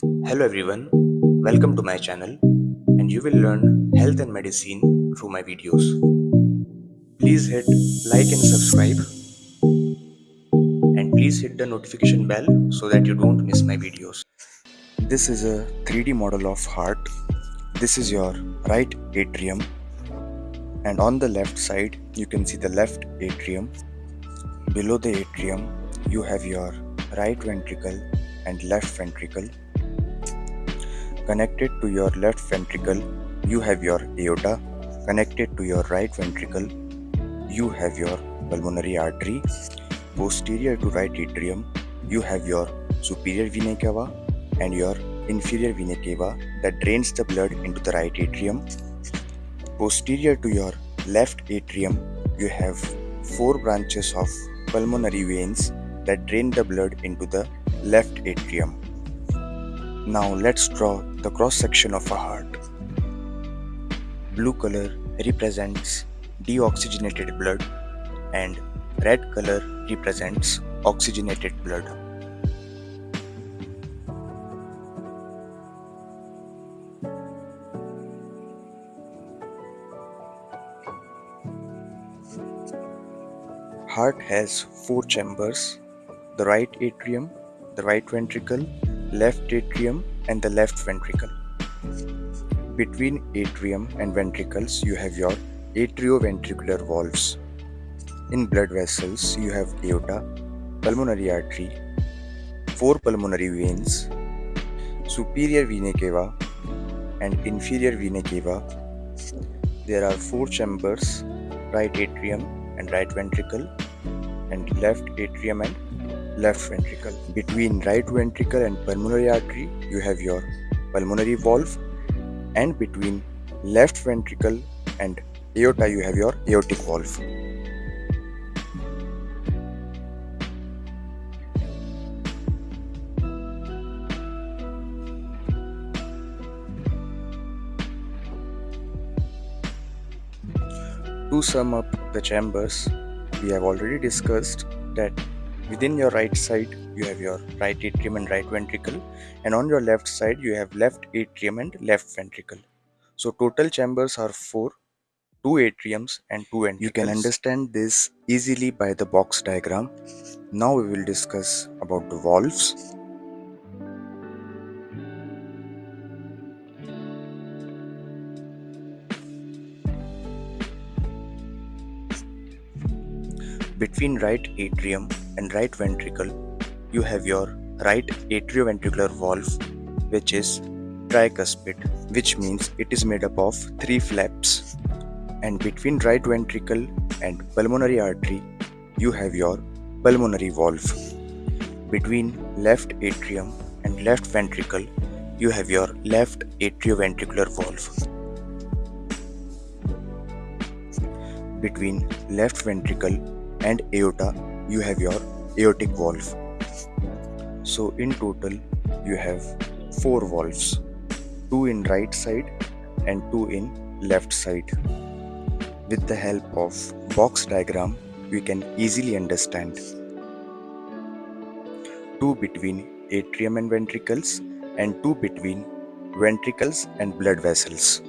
Hello everyone, welcome to my channel and you will learn health and medicine through my videos. Please hit like and subscribe and please hit the notification bell so that you don't miss my videos. This is a 3D model of heart. This is your right atrium and on the left side you can see the left atrium. Below the atrium you have your right ventricle and left ventricle Connected to your left ventricle, you have your aorta. Connected to your right ventricle, you have your pulmonary artery. Posterior to right atrium, you have your superior vena cava and your inferior vena cava that drains the blood into the right atrium. Posterior to your left atrium, you have four branches of pulmonary veins that drain the blood into the left atrium. Now let's draw the cross section of a heart. Blue color represents deoxygenated blood and red color represents oxygenated blood. Heart has four chambers, the right atrium, the right ventricle, left atrium and the left ventricle. Between atrium and ventricles, you have your atrioventricular valves. In blood vessels, you have aorta, pulmonary artery, four pulmonary veins, superior vena cava, and inferior vena cava. There are four chambers, right atrium and right ventricle, and left atrium and left ventricle. Between right ventricle and pulmonary artery, you have your pulmonary valve, and between left ventricle and aorta, you have your aortic valve. To sum up the chambers, we have already discussed that Within your right side, you have your right atrium and right ventricle, and on your left side, you have left atrium and left ventricle. So, total chambers are four two atriums and two ventricles. You can understand this easily by the box diagram. Now, we will discuss about the valves. Between right atrium and right ventricle, you have your right atrioventricular valve, which is tricuspid, which means it is made up of three flaps. And between right ventricle and pulmonary artery, you have your pulmonary valve. Between left atrium and left ventricle, you have your left atrioventricular valve. Between left ventricle and aorta, you have your aortic valve. So in total you have four valves, two in right side and two in left side. With the help of box diagram, we can easily understand. Two between atrium and ventricles and two between ventricles and blood vessels.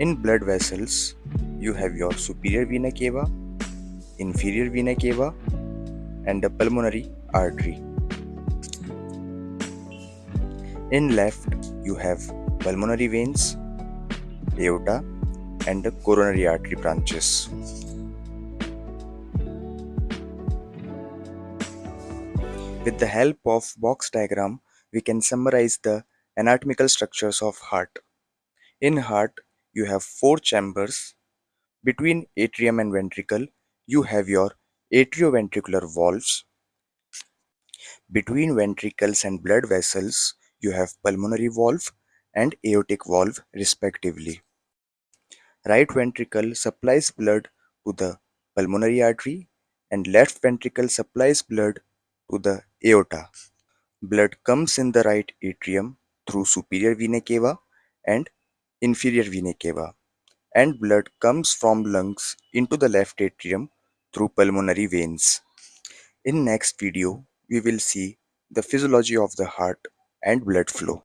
In blood vessels, you have your superior vena cava, inferior vena cava, and the pulmonary artery. In left, you have pulmonary veins, aorta, and the coronary artery branches. With the help of box diagram, we can summarize the anatomical structures of heart. In heart, you have four chambers. Between atrium and ventricle, you have your atrioventricular valves. Between ventricles and blood vessels, you have pulmonary valve and aortic valve respectively. Right ventricle supplies blood to the pulmonary artery and left ventricle supplies blood to the aorta. Blood comes in the right atrium through superior vena cava and inferior vena cava and blood comes from lungs into the left atrium through pulmonary veins. In next video, we will see the physiology of the heart and blood flow.